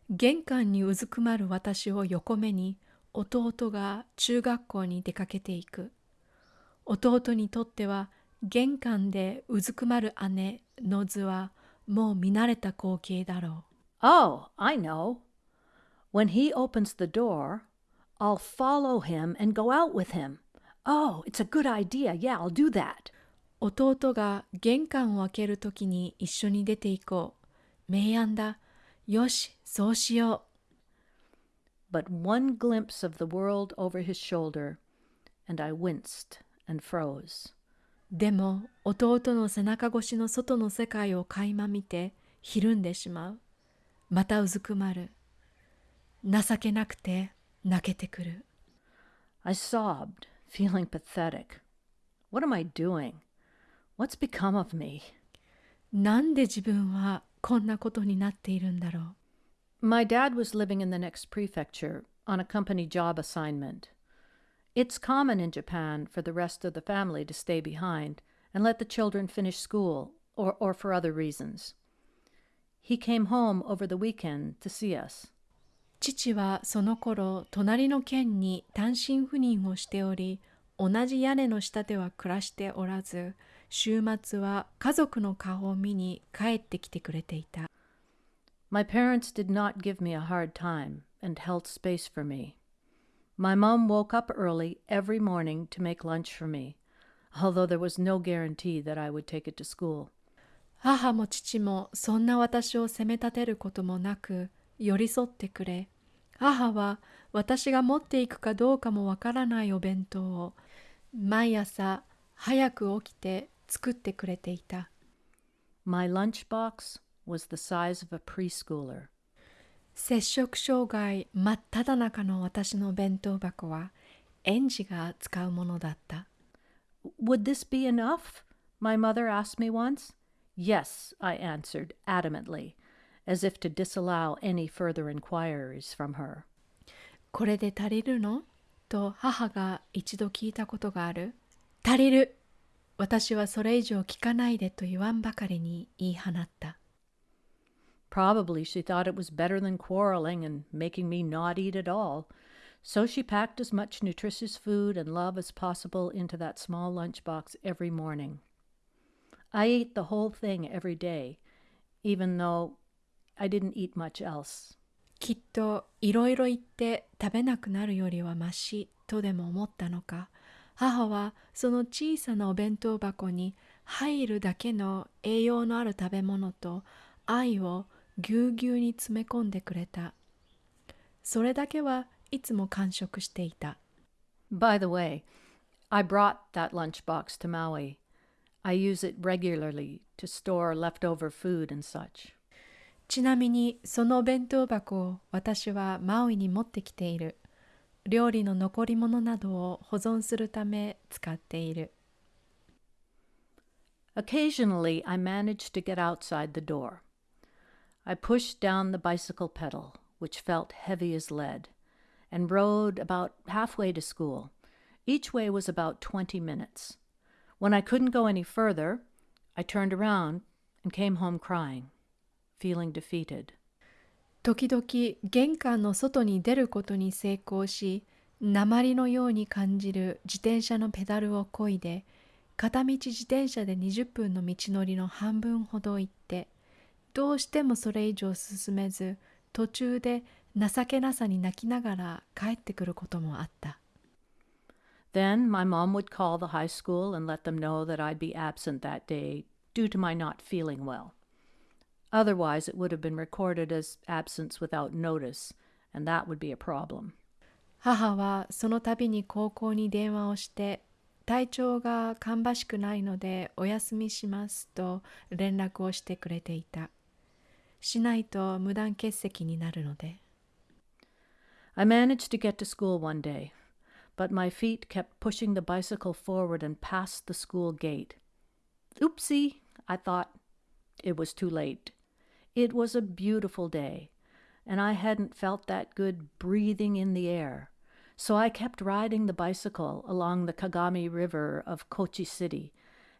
玄関にうずくまる私を横目に弟が中学校に出かけていく弟にとっては玄関でうずくまる姉の図はもう見慣れた光景だろう Oh, I know. When he opens the door, I'll follow him and go out with him. Oh, it's a good idea. Yeah, I'll do that. 弟が玄関を開けるときに一緒に出て行こう。明暗だ。よし、そうしよ But one glimpse of the world over his shoulder, and I winced and froze. う。でも、弟の背中越しの外の世界を垣間見て、ひるんでしまう。またうずくまる。情けなくて泣けてくる。I sobbed, feeling pathetic. What am I doing? What's become of me? なんで自分はこんなことになっているんだろう。 My dad was living in the next prefecture on a company job assignment. It's common in Japan for the rest of the family to stay behind and let the children finish school or, or for other reasons. He came home over the weekend to see us. 父はその頃隣の県に単身赴任をしており同じ屋根の下では暮らしておらず週末は家族の顔を見に帰ってきてくれていた My parents did not give me a hard time and held space for me. My mom woke up early every morning to make lunch for me, although there was no guarantee that I would take it to school. 母も父もそんな私を責め立てることもなく寄り添ってくれ母は私が持っていくかどうかもわからないお弁当を毎朝早く起きて作ってくれていた My lunchbox was the size of a preschooler. 摂食障害真っ只中の私の弁当箱は園児が使うものだった。Would this be enough? My mother asked me once. Yes, I answered adamantly. as if to disallow any further inquiries from her. これで足りるのと母が一度聞いたことがある。足りる私はそれ以上聞かないでと言わんばかりに言い放った。 Probably she thought it was better than quarreling and making me not eat at all. So she packed as much nutritious food and love as possible into that small lunchbox every morning. I ate the whole thing every day, even though I didn't eat much else. きっといろいろ言って食べなくなるよりはましとでも思ったのか母はその小さなお弁当箱に入るだけの栄養のある食べ物と愛をぎゅうぎゅうに詰め込んでくれたそれだけはいつも完食していた By the way, I brought that lunchbox to Maui. I use it regularly to store leftover food and such. ちなみにその弁当箱を私はマウイに持ってきている料理の残り物などを保存するため使っている Occasionally, I managed to get outside the door. I pushed down the bicycle pedal, which felt heavy as lead, and rode about halfway to school. Each way was about 20 minutes. When I couldn't go any further, I turned around and came home crying, feeling defeated. 時々玄関の外に出ることに成功し鉛のように感じる自転車のペダルを漕いで片道自転車で20分の道のりの半分ほど行ってどうしてもそれ以上進めず途中で情けなさに泣きながら帰ってくることもあった Then my mom would call the high school and let them know that I'd be absent that day due to my not feeling well. Otherwise, it would have been recorded as absence without notice, and that would be a problem. 母はその度に高校に電話をして体調が芳しくないのでお休みしますと連絡をしてくれていたしないと無断欠席になるので I managed to get to school one day, but my feet kept pushing the bicycle forward and past the school gate. Oopsie, I thought. It was too late. It was a beautiful day, and I hadn't felt that good breathing in the air. So I kept riding the bicycle along the Kagami River of Kochi City,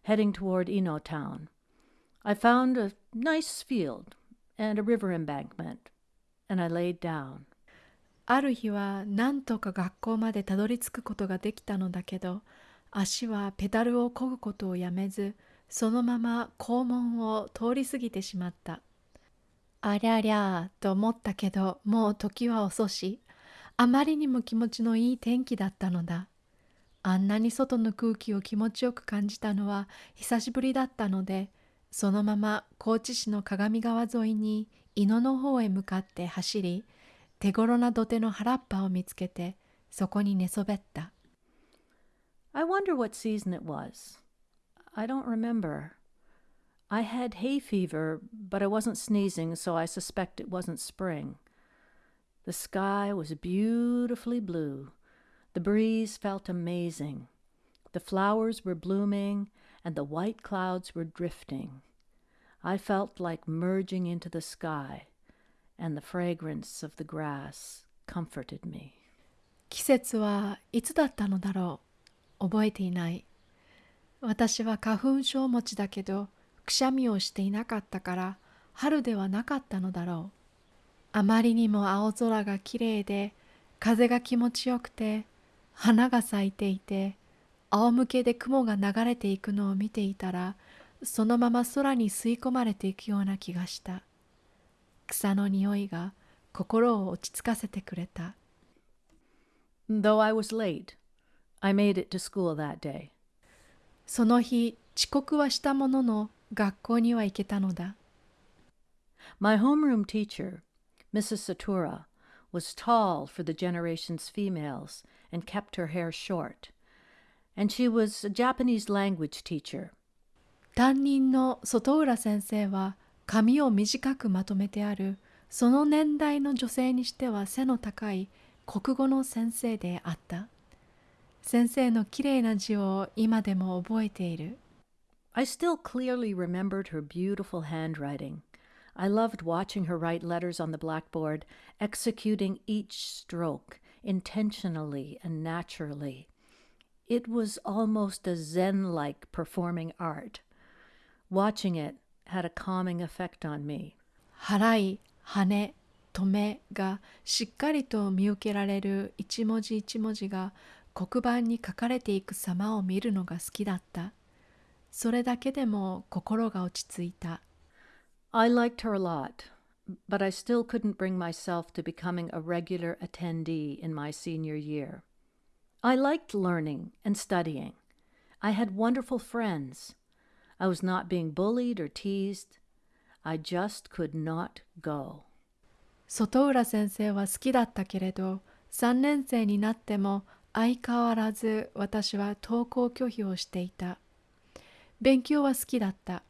heading toward Ino Town. I found a nice field and a river embankment, and I laid down. ある日はなんとか学校までたどり着くことができたのだけど足はペダルを漕ぐことをやめずそのまま校門を通り過ぎてしまった ありゃりゃと思ったけどもう時は遅しあまりにも気持ちのいい天気だったのだあんなに外の空気を気持ちよく感じたのは久しぶりだったのでそのまま高知市の鏡川沿いに伊野の方へ向かって走り手頃な土手の原っぱを見つけてそこに寝そべった I wonder what season it was. I don't remember. I had hay fever, but I wasn't sneezing, so I suspect it wasn't spring. The sky was beautifully blue. The breeze felt amazing. The flowers were blooming, and the white clouds were drifting. I felt like merging into the sky, and the fragrance of the grass comforted me. 季節はいつだったのだろう覚えていない私は花粉症持ちだけど くしゃみをしていなかったから春ではなかったのだろう。あまりにも青空がきれいで風が気持ちよくて花が咲いていて仰向けで雲が流れていくのを見ていたらそのまま空に吸い込まれていくような気がした。草の匂いが心を落ち着かせてくれた。Though I was late, I made it to school that day. その日遅刻はしたものの学校には行けたのだ My homeroom teacher, Mrs. Satura, was tall for the generation's females and kept her hair short. And she was a Japanese language teacher. 担任の外浦先生は髪を短くまとめてあるその年代の女性にしては背の高い国語の先生であった先生のきれいな字を今でも覚えている I still clearly remembered her beautiful handwriting. I loved watching her write letters on the blackboard, executing each stroke intentionally and naturally. It was almost a Zen like performing art. Watching it had a calming effect on me. 払い、羽、止めがしっかりと見受けられる一文字一文字が黒板に書かれていく様を見るのが好きだった。 それだけでも心が落ち着いた。I liked her a lot, but I still couldn't bring myself to becoming a regular attendee in my senior year. I liked learning and studying. I had wonderful friends. I was not being bullied or teased. I just could not go. 外浦先生は好きだったけれど3年生になっても相変わらず私は登校拒否をしていた勉強は好きだった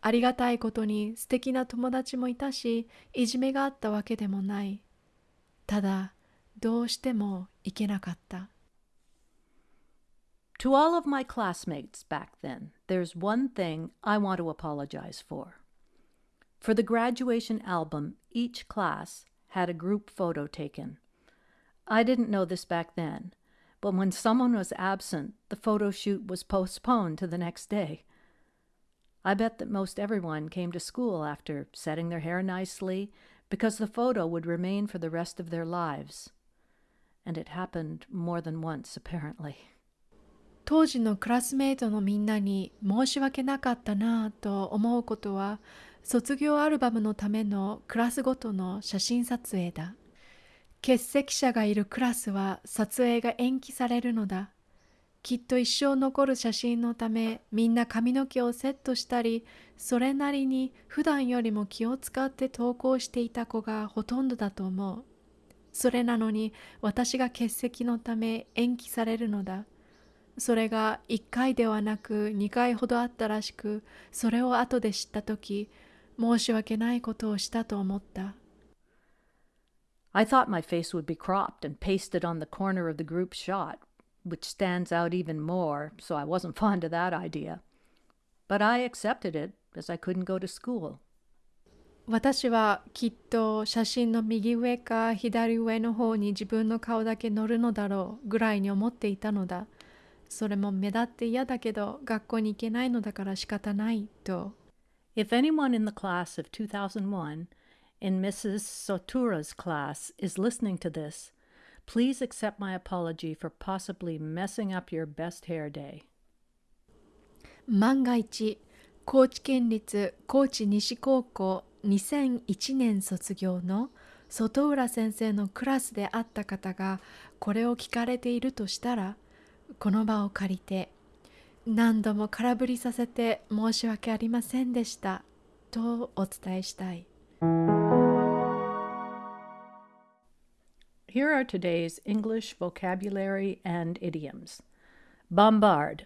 ありがたいことに素敵な友達もいたしいじめがあったわけでもないただどうしても行けなかった To all of my classmates back then, there's one thing I want to apologize for. For the graduation album, each class had a group photo taken. I didn't know this back then, but when someone was absent, the photo shoot was postponed to the next day. I bet that most everyone came to school after setting their hair nicely because the photo would remain for the rest of their lives. And it happened more than once, apparently. 当時のクラスメートのみんなに申し訳なかったなぁと思うことは卒業アルバムのためのクラスごとの写真撮影だ。欠席者がいるクラスは撮影が延期されるのだ。 きっと一生残る写真のためみんな髪の毛をセットしたりそれなりに普段よりも気を使って投稿していた子がほとんどだと思う。それなのに私が欠席のため延期されるのだ。それが1回ではなく2回ほどあったらしくそれを後で知った時申し訳ないことをしたと思った。I thought my face would be cropped and pasted on the corner of the group shot, which stands out even more, so I wasn't fond of that idea. But I accepted it, as I couldn't go to school. 私はきっと写真の右上か左上の方に自分の顔だけ乗るのだろうぐらいに思っていたのだ。それも目立って嫌だけど学校に行けないのだから仕方ないと。If anyone in the class of 2001, in Mrs. Sotura's class, is listening to this, please accept my apology for possibly messing up your best hair day. 万が一、高知県立高知西高校2001年卒業の外浦先生のクラスであった方がこれを聞かれているとしたら、この場を借りて何度も空振りさせて申し訳ありませんでしたとお伝えしたい。Here are today's English vocabulary and idioms. Bombard.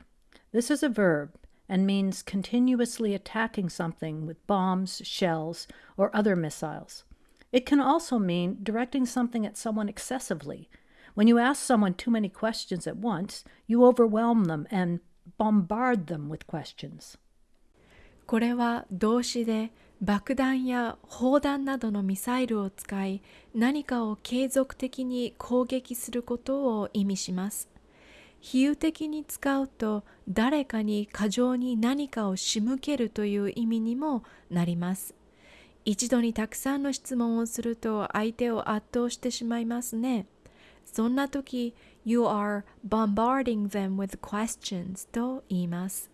This is a verb and means continuously attacking something with bombs, shells, or other missiles. It can also mean directing something at someone excessively. When you ask someone too many questions at once, you overwhelm them and bombard them with questions. これは動詞で 爆弾や砲弾などのミサイルを使い何かを継続的に攻撃することを意味します。比喩的に使うと誰かに過剰に何かを仕向けるという意味にもなります。一度にたくさんの質問をすると相手を圧倒してしまいますね。そんな時 You are bombarding them with questions と言います。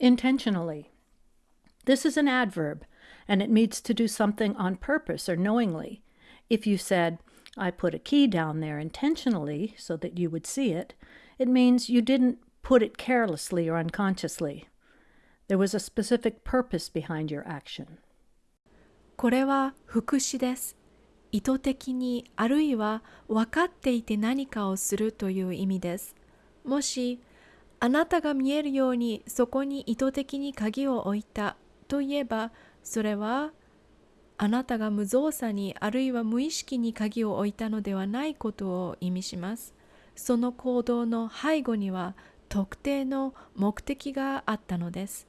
Intentionally. This is an adverb, and it means to do something on purpose or knowingly. If you said, I put a key down there intentionally so that you would see it, it means you didn't put it carelessly or unconsciously. There was a specific purpose behind your action. これは副詞です。意図的にあるいは分かっていて何かをするという意味です。もしあなたが見えるようにそこに意図的に鍵を置いた といえばそれはあなたが無造作にあるいは無意識に鍵を置いたのではないことを意味します。その行動の背後には特定の目的があったのです。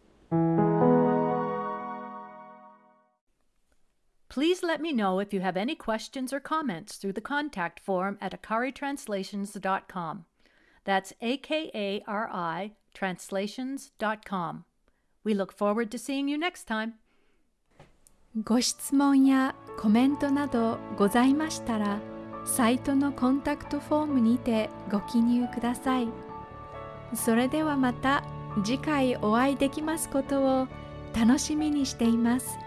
Please let me know if you have any questions or comments through the contact form at akaritranslations.com. That's A K A R I translations.com. We look forward to seeing you next time. ご質問やコメントなどございましたら、サイトのコンタクトフォームにてご記入ください。それではまた次回お会いできますことを楽しみにしています。